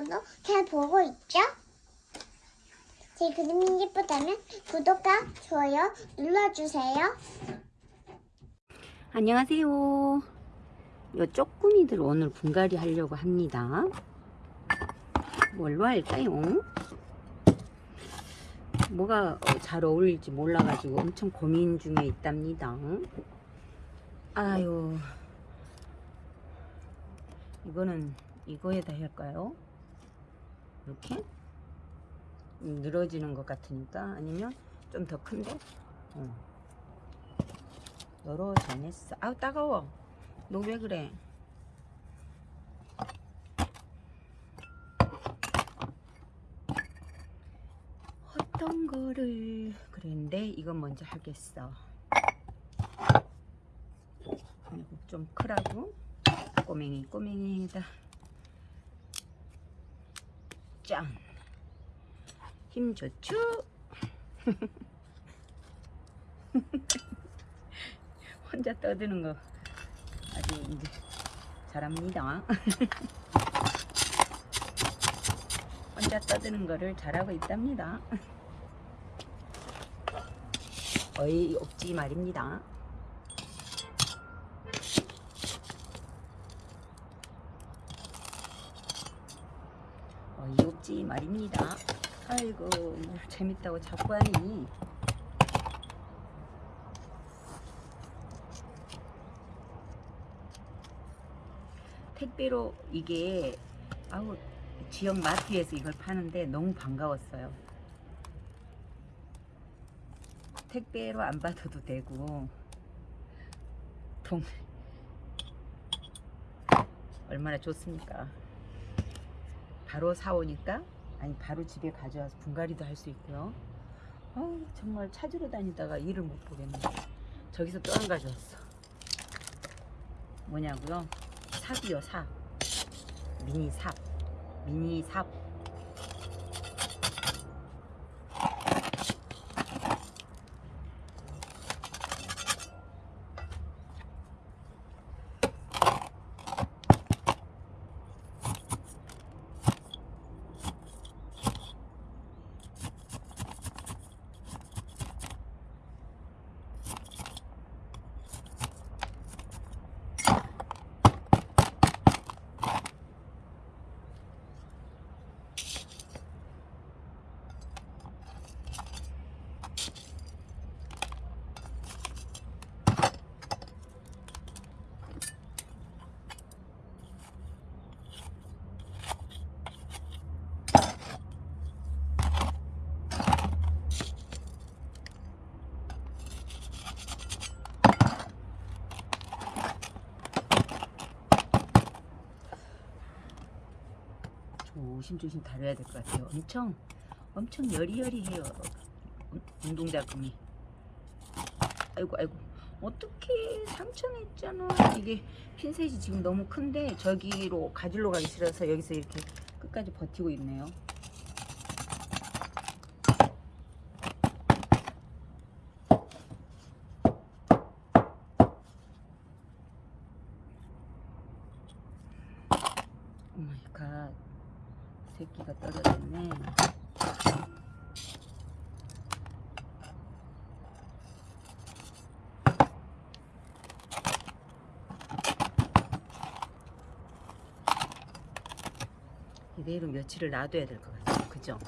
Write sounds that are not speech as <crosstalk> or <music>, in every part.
분도 잘 보고 있죠? 제 그림이 예쁘다면 구독과 좋아요 눌러주세요. 안녕하세요. 요 쪼꾸미들 오늘 분갈이 하려고 합니다. 뭘로 할까요? 뭐가 어, 잘 어울릴지 몰라가지고 엄청 고민 중에 있답니다. 아유, 이거는 이거에다 할까요? 이렇게? 음, 늘어지는 것 같으니까 아니면 좀 더 큰데? 어. 열어 전했어. 아우 따가워. 너 왜 그래? 어떤 거를 그랬는데 이건 먼저 하겠어. 그리고 좀 크라고 꼬맹이 꼬맹이다. 짠. 힘 좋죠? <laughs> 혼자 떠드는 거 아주 이제 잘합니다. <laughs> 혼자 떠드는 거를 잘하고 있답니다. 어이 없지 말입니다. 없지 말입니다. 아이고 뭐 재밌다고 자꾸 하니 택배로 이게 아우 지역 마트에서 이걸 파는데 너무 반가웠어요. 택배로 안 받아도 되고 동 얼마나 좋습니까? 바로 사오니까 아니 바로 집에 가져와서 분갈이도 할 수 있고요. 어, 정말 찾으러 다니다가 일을 못 보겠네. 저기서 또한 가져왔어. 뭐냐고요? 삽이요 삽 미니 삽 미니 삽 조심조심 다뤄야 될 것 같아요. 엄청 엄청 여리여리해요. 운동자금이. 아이고 아이고 어떻게 상처냈잖아. 이게 핀셋이 지금 너무 큰데 저기로 가지러 가기 싫어서 여기서 이렇게 끝까지 버티고 있네요. 오마이갓 새끼가 떨어졌네. 이대로 며칠을 놔둬야 될 것 같아요. 그죠?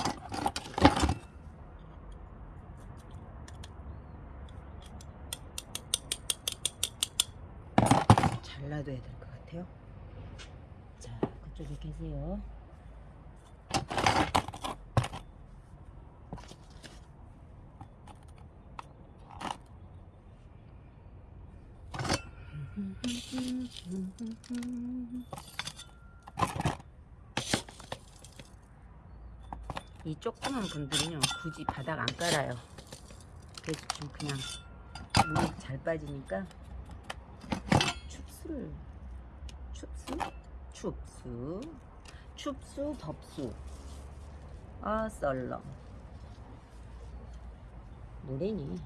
잘 놔둬야 될 것 같아요. 자, 그쪽에 계세요. 이 조그만 분들은요 굳이 바닥 안 깔아요. 그래서 좀 그냥 물이 잘 빠지니까 춥수를 춥수? 춥수. 춥수 덥수. 아 썰렁. 노래니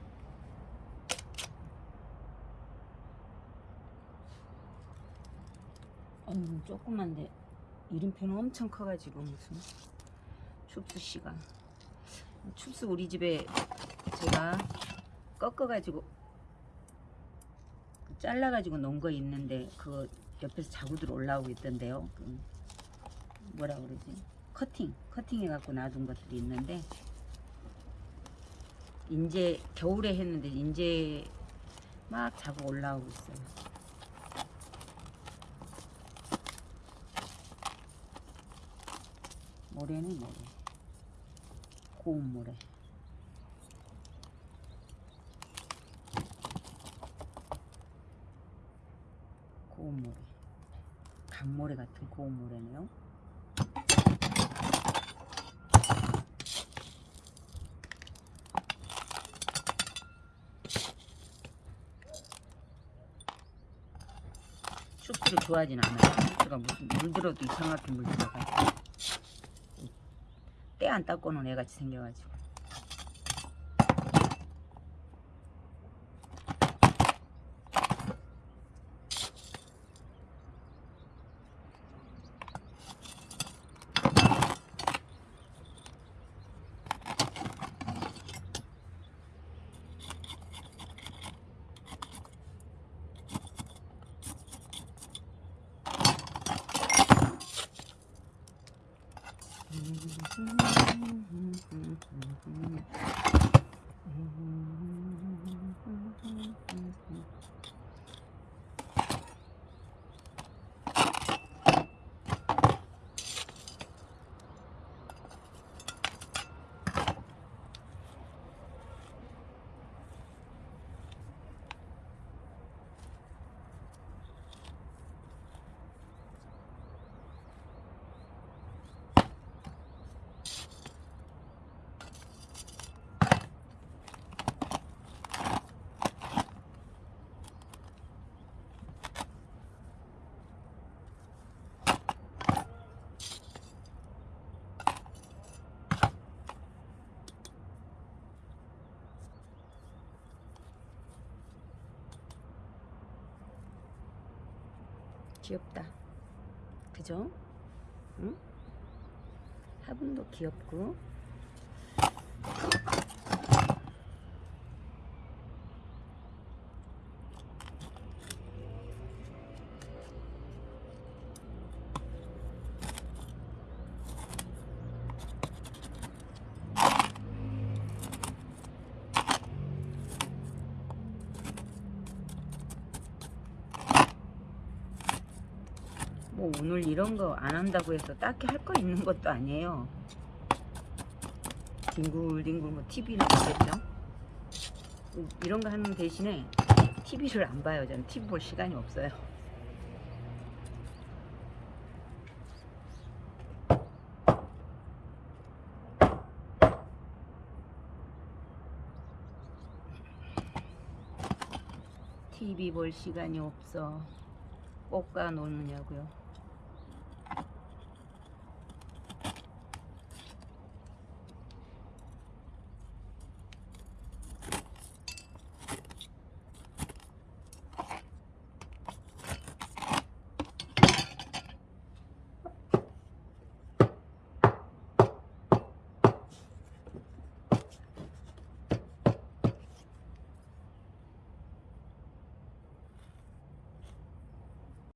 어휴 조그만데 이름표는 엄청 커가지고 무슨 시간. 춥스 우리 집에 제가 꺾어가지고 잘라가지고 놓은 거 있는데 그거 옆에서 자구들 올라오고 있던데요. 그 뭐라 그러지? 커팅 커팅 해갖고 놔둔 것들이 있는데 인제 겨울에 했는데 인제 막 자고 올라오고 있어요 모래는 모래. 고운 모래. 고운 모래. 강모래 같은 고운 모래네요. 슈프를 좋아하진 않아요. 슈프가 무슨 물 들어도 이상하게 물 들어가지고. 때 안 닦고는 애같이 생겨가지고 귀엽다 그죠? 응? 화분도 귀엽고 뭐 오늘 이런 거 안 한다고 해서 딱히 할 거 있는 것도 아니에요. 뒹굴뒹굴 뭐 TV는 보겠죠. 이런 거 하는 대신에 TV를 안 봐요. 저는 TV 볼 시간이 없어요. TV 볼 시간이 없어. 꽃가 노느냐고요.